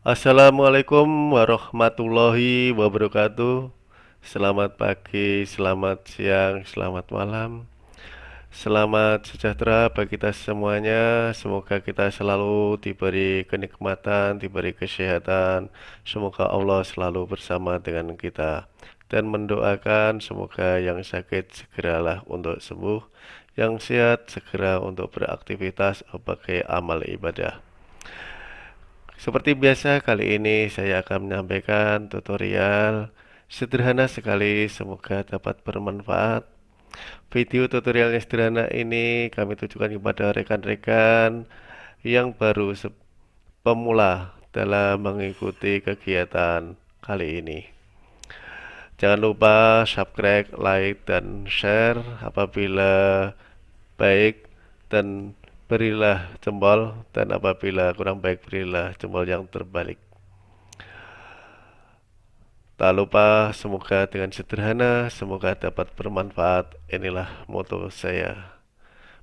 Assalamualaikum warahmatullahi wabarakatuh. Selamat pagi, selamat siang, selamat malam. Selamat sejahtera bagi kita semuanya. Semoga kita selalu diberi kenikmatan, diberi kesehatan. Semoga Allah selalu bersama dengan kita dan mendoakan semoga yang sakit segeralah untuk sembuh, yang sehat segera untuk beraktivitas sebagai amal ibadah. Seperti biasa, kali ini saya akan menyampaikan tutorial sederhana sekali, semoga dapat bermanfaat. Video tutorial yang sederhana ini kami tujukan kepada rekan-rekan yang baru pemula dalam mengikuti kegiatan kali ini. Jangan lupa subscribe, like, dan share apabila baik dan berilah jempol dan apabila kurang baik berilah jempol yang terbalik. Tak lupa semoga dengan sederhana semoga dapat bermanfaat. Inilah moto saya.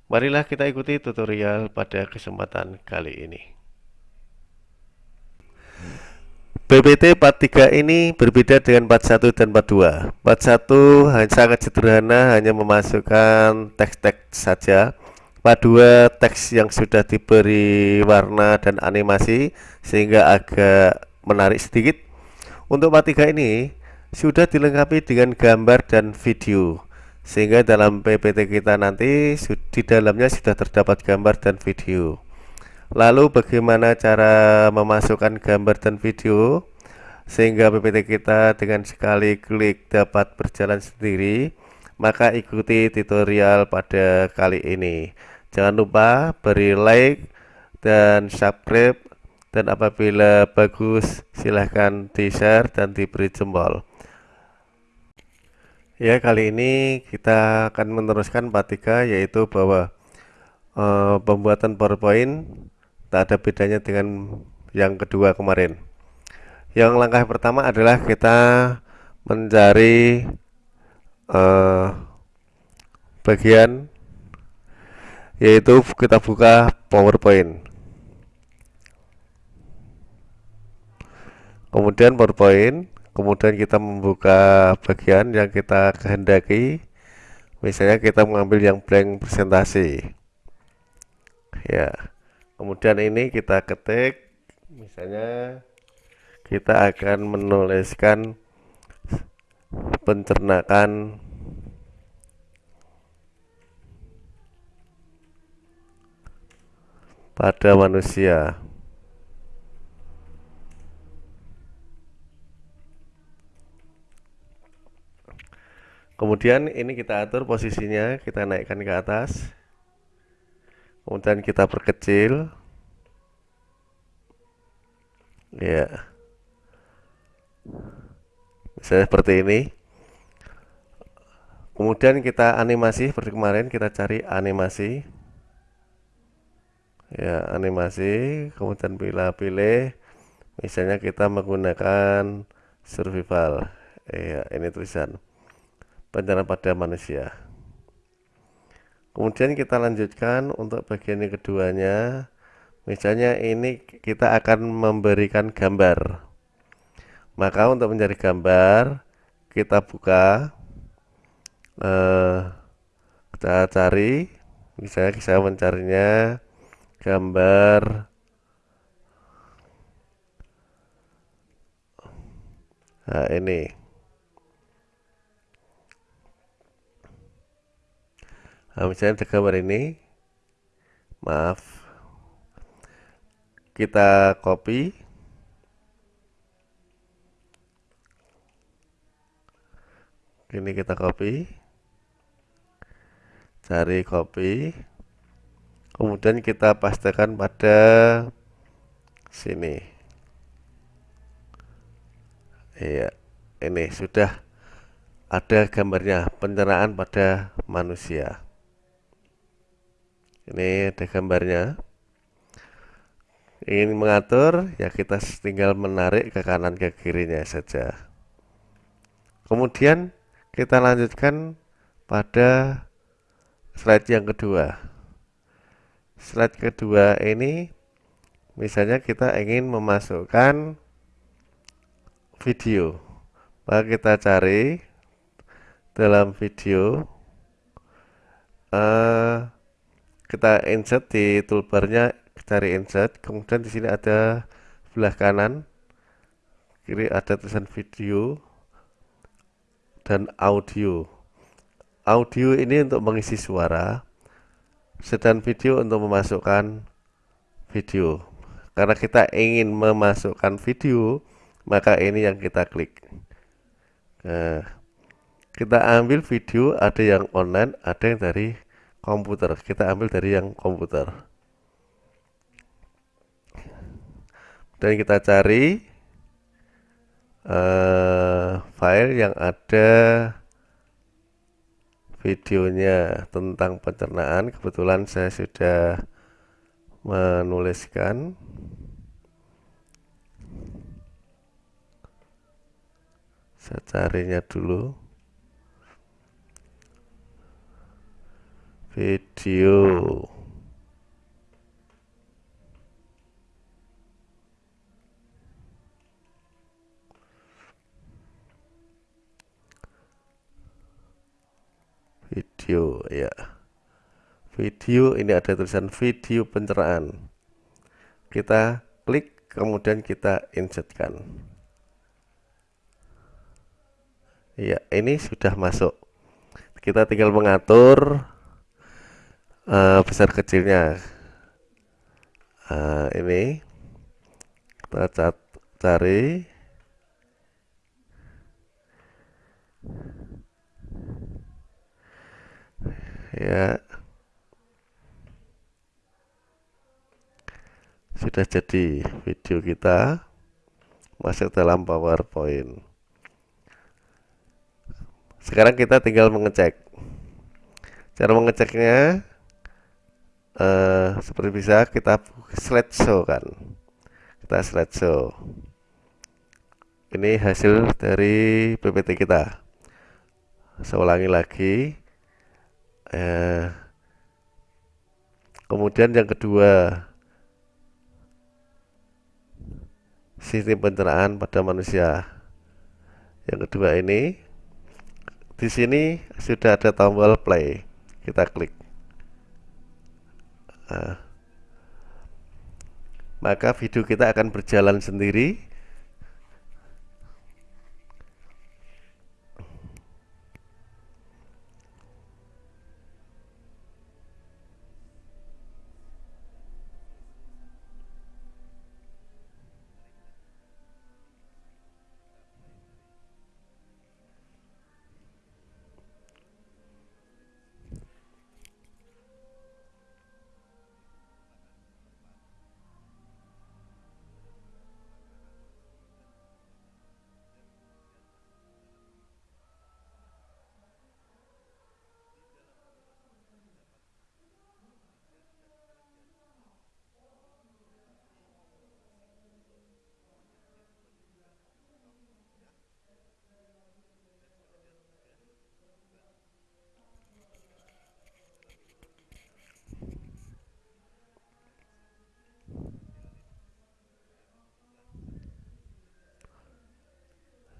Marilah kita ikuti tutorial pada kesempatan kali ini. BPT 43 ini berbeda dengan 41 dan 42 41 hanya sangat sederhana hanya memasukkan teks-teks saja dua teks yang sudah diberi warna dan animasi sehingga agak menarik sedikit. Untuk part 3 ini sudah dilengkapi dengan gambar dan video. Sehingga dalam PPT kita nanti di dalamnya sudah terdapat gambar dan video. Lalu bagaimana cara memasukkan gambar dan video? Sehingga PPT kita dengan sekali klik dapat berjalan sendiri. Maka ikuti tutorial pada kali ini Jangan lupa beri like dan subscribe. Dan apabila bagus silahkan di share dan diberi jempol. Ya kali ini kita akan meneruskan part 3 yaitu bahwa e, pembuatan powerpoint tak ada bedanya dengan yang kedua kemarin. Yang langkah pertama adalah kita mencari e, bagian yaitu kita buka PowerPoint. Kemudian PowerPoint kemudian kita membuka bagian yang kita kehendaki. Misalnya kita mengambil yang blank presentasi. Ya kemudian ini kita ketik. Misalnya kita akan menuliskan pencernaan pada manusia. Kemudian ini kita atur posisinya, kita naikkan ke atas. Kemudian kita perkecil. Ya. Misalnya seperti ini. Kemudian kita animasi seperti kemarin, kita cari animasi ya animasi kemudian pilih-pilih misalnya kita menggunakan survival. Ya ini tulisan. Bencana pada manusia. Kemudian kita lanjutkan untuk bagian yang keduanya. Misalnya ini kita akan memberikan gambar. Maka untuk mencari gambar kita buka eh, kita cari. Misalnya saya mencarinya gambar. Nah ini. Nah, misalnya ada gambar ini. Maaf. Kita copy. Ini kita copy. Cari copy kemudian kita pastikan pada sini. Iya ini sudah ada gambarnya pencernaan pada manusia. Ini ada gambarnya. Ingin mengatur ya kita tinggal menarik ke kanan ke kirinya saja. Kemudian kita lanjutkan pada slide yang kedua slide kedua ini misalnya kita ingin memasukkan video. Maka kita cari dalam video. Uh, kita insert di toolbarnya cari insert. Kemudian di sini ada sebelah kanan kiri ada tulisan video dan audio. Audio ini untuk mengisi suara sedang video untuk memasukkan video. Karena kita ingin memasukkan video maka ini yang kita klik. Nah, kita ambil video ada yang online ada yang dari komputer. Kita ambil dari yang komputer. Dan kita cari uh, file yang ada videonya tentang pencernaan. Kebetulan saya sudah menuliskan. Saya carinya dulu. Video video ya. Video ini ada tulisan video pencerahan. Kita klik kemudian kita insertkan. Ya ini sudah masuk. Kita tinggal mengatur uh, besar kecilnya. Uh, ini kita cari ya. Sudah jadi video kita. Masuk dalam PowerPoint. Sekarang kita tinggal mengecek. Cara mengeceknya uh, seperti bisa kita slideshow kan? Kita slideshow. Ini hasil dari PPT kita. Saya ulangi lagi eh, kemudian yang kedua sistem pencernaan pada manusia. Yang kedua ini di sini sudah ada tombol play. Kita klik. Nah, maka video kita akan berjalan sendiri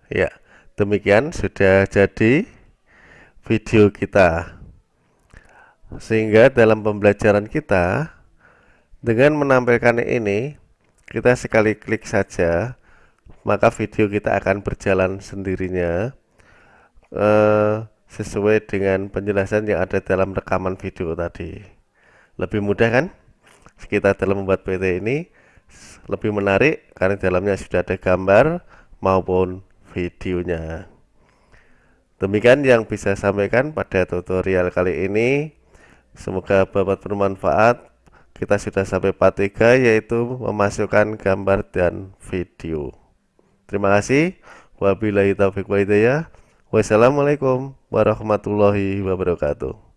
Ya, demikian sudah jadi video kita. Sehingga dalam pembelajaran kita dengan menampilkan ini kita sekali klik saja maka video kita akan berjalan sendirinya eh, sesuai dengan penjelasan yang ada dalam rekaman video tadi. Lebih mudah kan? Kita dalam membuat PT ini lebih menarik karena dalamnya sudah ada gambar maupun videonya. Demikian yang bisa saya sampaikan pada tutorial kali ini. Semoga bapak bermanfaat. Kita sudah sampai part 3 yaitu memasukkan gambar dan video. Terima kasih. Wabillahi taufiq wa hidayah. Wassalamualaikum warahmatullahi wabarakatuh.